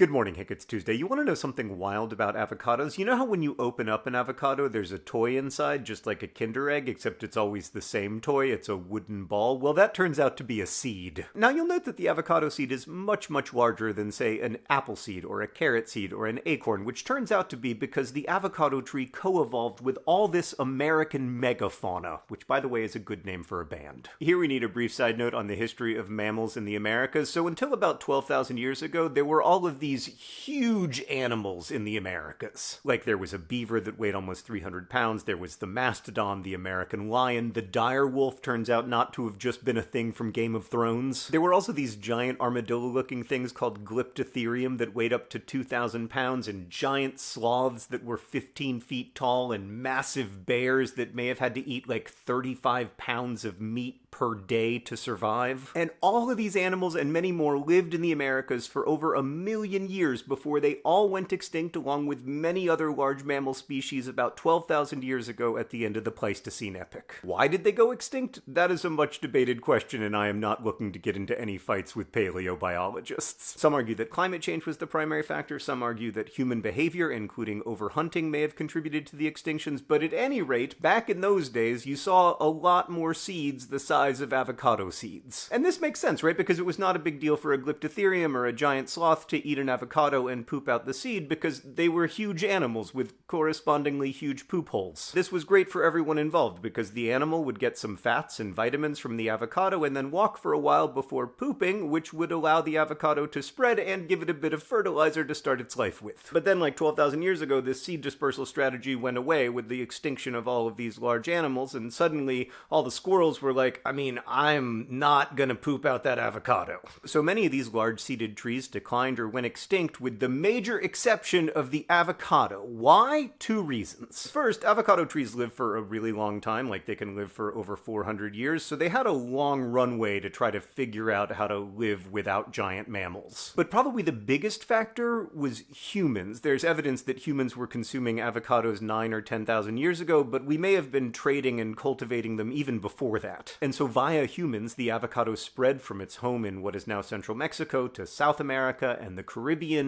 Good morning, Hank. It's Tuesday. You want to know something wild about avocados? You know how when you open up an avocado, there's a toy inside, just like a Kinder Egg, except it's always the same toy? It's a wooden ball. Well, that turns out to be a seed. Now, you'll note that the avocado seed is much, much larger than, say, an apple seed or a carrot seed or an acorn, which turns out to be because the avocado tree co evolved with all this American megafauna, which, by the way, is a good name for a band. Here we need a brief side note on the history of mammals in the Americas. So, until about 12,000 years ago, there were all of these huge animals in the Americas. Like there was a beaver that weighed almost 300 pounds, there was the mastodon, the American lion, the dire wolf turns out not to have just been a thing from Game of Thrones. There were also these giant armadillo looking things called Glyptotherium that weighed up to 2,000 pounds, and giant sloths that were 15 feet tall, and massive bears that may have had to eat like 35 pounds of meat per day to survive. And all of these animals and many more lived in the Americas for over a million years before they all went extinct, along with many other large mammal species about 12,000 years ago at the end of the Pleistocene epoch. Why did they go extinct? That is a much debated question, and I am not looking to get into any fights with paleobiologists. Some argue that climate change was the primary factor, some argue that human behavior, including overhunting, may have contributed to the extinctions, but at any rate, back in those days, you saw a lot more seeds the size size of avocado seeds. And this makes sense, right? Because it was not a big deal for a Glyptotherium or a giant sloth to eat an avocado and poop out the seed because they were huge animals with correspondingly huge poop holes. This was great for everyone involved because the animal would get some fats and vitamins from the avocado and then walk for a while before pooping, which would allow the avocado to spread and give it a bit of fertilizer to start its life with. But then, like 12,000 years ago, this seed dispersal strategy went away with the extinction of all of these large animals, and suddenly all the squirrels were like, I mean, I'm not gonna poop out that avocado. So many of these large seeded trees declined or went extinct, with the major exception of the avocado. Why? Two reasons. First, avocado trees live for a really long time, like they can live for over 400 years, so they had a long runway to try to figure out how to live without giant mammals. But probably the biggest factor was humans. There's evidence that humans were consuming avocados 9 or 10,000 years ago, but we may have been trading and cultivating them even before that. And so via humans, the avocado spread from its home in what is now central Mexico to South America and the Caribbean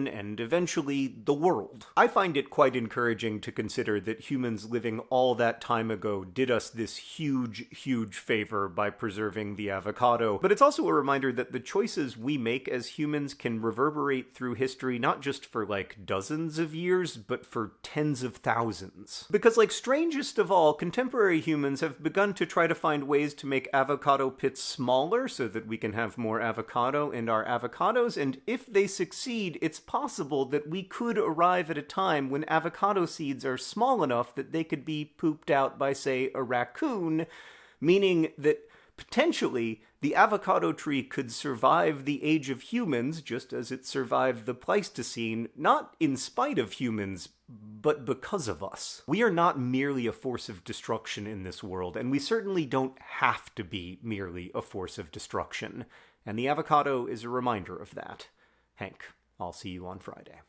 and eventually the world. I find it quite encouraging to consider that humans living all that time ago did us this huge, huge favor by preserving the avocado. But it's also a reminder that the choices we make as humans can reverberate through history not just for like dozens of years, but for tens of thousands. Because, like, strangest of all, contemporary humans have begun to try to find ways to make avocado pits smaller so that we can have more avocado in our avocados. And if they succeed, it's possible that we could arrive at a time when avocado seeds are small enough that they could be pooped out by, say, a raccoon, meaning that potentially the avocado tree could survive the age of humans just as it survived the Pleistocene, not in spite of humans, but because of us. We are not merely a force of destruction in this world, and we certainly don't have to be merely a force of destruction. And the avocado is a reminder of that. Hank, I'll see you on Friday.